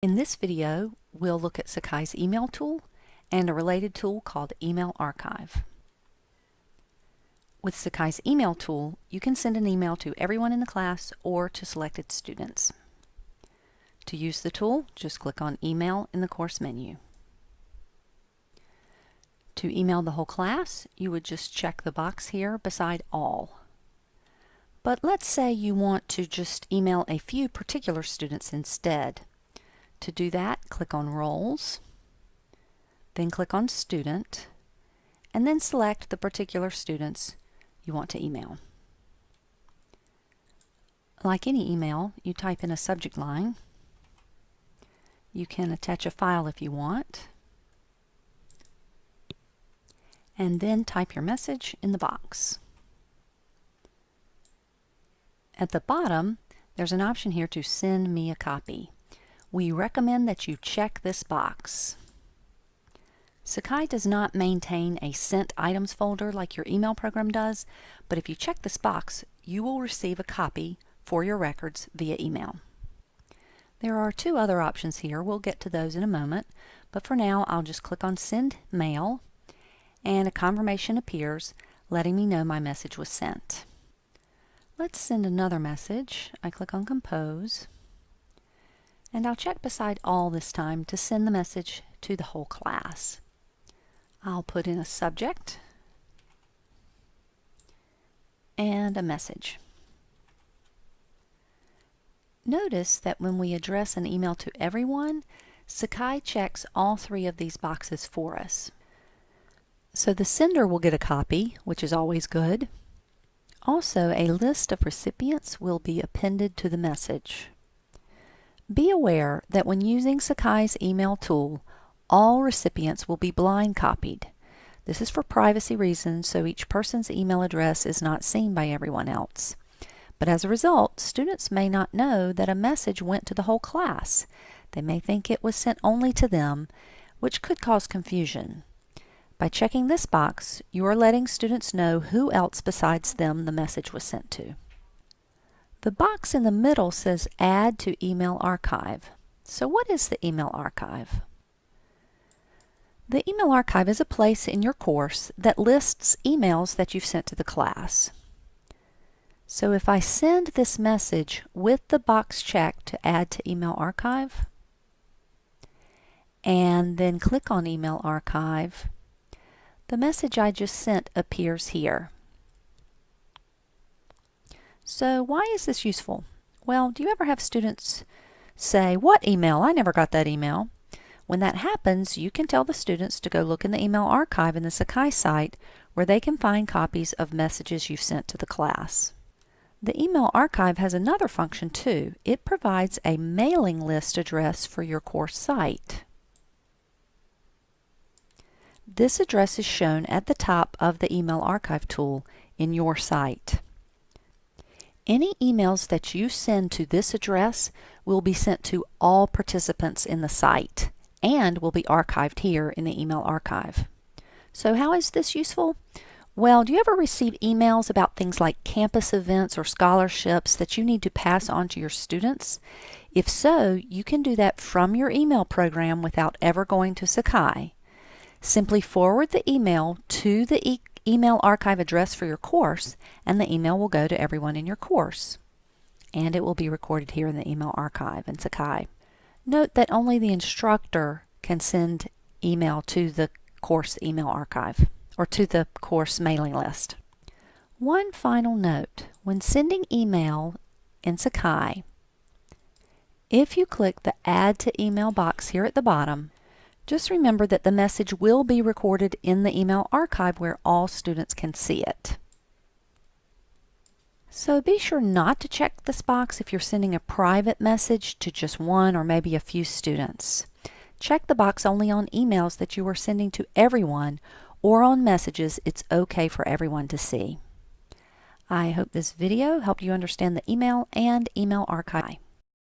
In this video, we'll look at Sakai's email tool and a related tool called Email Archive. With Sakai's email tool, you can send an email to everyone in the class or to selected students. To use the tool, just click on Email in the course menu. To email the whole class, you would just check the box here beside All. But let's say you want to just email a few particular students instead. To do that, click on Roles, then click on Student, and then select the particular students you want to email. Like any email, you type in a subject line. You can attach a file if you want, and then type your message in the box. At the bottom, there's an option here to send me a copy we recommend that you check this box. Sakai does not maintain a sent items folder like your email program does, but if you check this box, you will receive a copy for your records via email. There are two other options here. We'll get to those in a moment, but for now I'll just click on Send Mail and a confirmation appears letting me know my message was sent. Let's send another message. I click on Compose and I'll check beside all this time to send the message to the whole class. I'll put in a subject and a message. Notice that when we address an email to everyone, Sakai checks all three of these boxes for us. So the sender will get a copy, which is always good. Also, a list of recipients will be appended to the message. Be aware that when using Sakai's email tool, all recipients will be blind copied. This is for privacy reasons, so each person's email address is not seen by everyone else. But as a result, students may not know that a message went to the whole class. They may think it was sent only to them, which could cause confusion. By checking this box, you are letting students know who else besides them the message was sent to. The box in the middle says Add to Email Archive. So what is the email archive? The email archive is a place in your course that lists emails that you've sent to the class. So if I send this message with the box checked to add to email archive, and then click on email archive, the message I just sent appears here. So why is this useful? Well, do you ever have students say, what email? I never got that email. When that happens, you can tell the students to go look in the email archive in the Sakai site where they can find copies of messages you've sent to the class. The email archive has another function too. It provides a mailing list address for your course site. This address is shown at the top of the email archive tool in your site. Any emails that you send to this address will be sent to all participants in the site and will be archived here in the email archive. So how is this useful? Well, do you ever receive emails about things like campus events or scholarships that you need to pass on to your students? If so, you can do that from your email program without ever going to Sakai. Simply forward the email to the e email archive address for your course, and the email will go to everyone in your course. And it will be recorded here in the email archive in Sakai. Note that only the instructor can send email to the course email archive or to the course mailing list. One final note, when sending email in Sakai, if you click the Add to Email box here at the bottom, just remember that the message will be recorded in the email archive where all students can see it. So be sure not to check this box if you're sending a private message to just one or maybe a few students. Check the box only on emails that you are sending to everyone or on messages it's okay for everyone to see. I hope this video helped you understand the email and email archive.